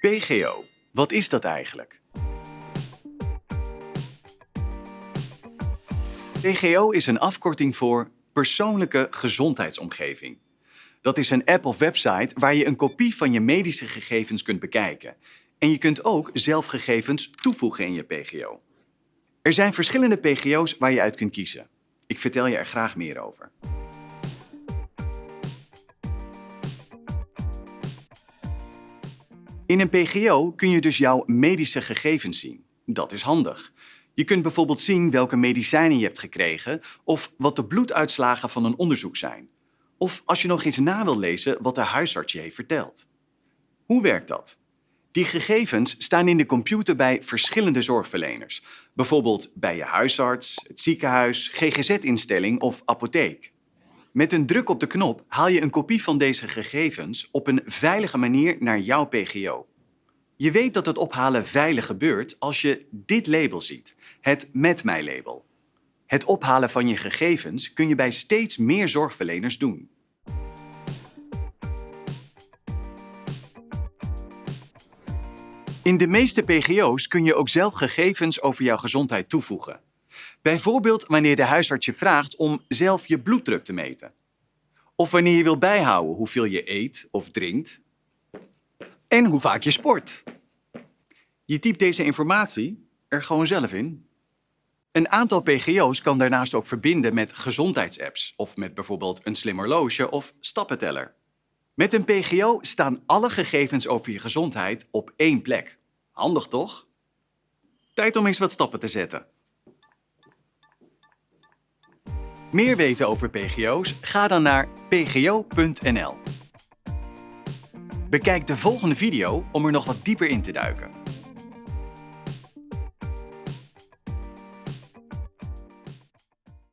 PGO, wat is dat eigenlijk? PGO is een afkorting voor Persoonlijke Gezondheidsomgeving. Dat is een app of website waar je een kopie van je medische gegevens kunt bekijken. En je kunt ook zelf gegevens toevoegen in je PGO. Er zijn verschillende PGO's waar je uit kunt kiezen. Ik vertel je er graag meer over. In een PGO kun je dus jouw medische gegevens zien. Dat is handig. Je kunt bijvoorbeeld zien welke medicijnen je hebt gekregen of wat de bloeduitslagen van een onderzoek zijn. Of als je nog eens na wil lezen wat de huisarts je heeft verteld. Hoe werkt dat? Die gegevens staan in de computer bij verschillende zorgverleners. Bijvoorbeeld bij je huisarts, het ziekenhuis, GGZ-instelling of apotheek. Met een druk op de knop haal je een kopie van deze gegevens op een veilige manier naar jouw PGO. Je weet dat het ophalen veilig gebeurt als je dit label ziet, het Met mij label. Het ophalen van je gegevens kun je bij steeds meer zorgverleners doen. In de meeste PGO's kun je ook zelf gegevens over jouw gezondheid toevoegen. Bijvoorbeeld wanneer de huisarts je vraagt om zelf je bloeddruk te meten. Of wanneer je wil bijhouden hoeveel je eet of drinkt. En hoe vaak je sport. Je typt deze informatie er gewoon zelf in. Een aantal PGO's kan daarnaast ook verbinden met gezondheidsapps of met bijvoorbeeld een slim horloge of stappenteller. Met een PGO staan alle gegevens over je gezondheid op één plek. Handig toch? Tijd om eens wat stappen te zetten. Meer weten over PGO's? Ga dan naar pgo.nl. Bekijk de volgende video om er nog wat dieper in te duiken.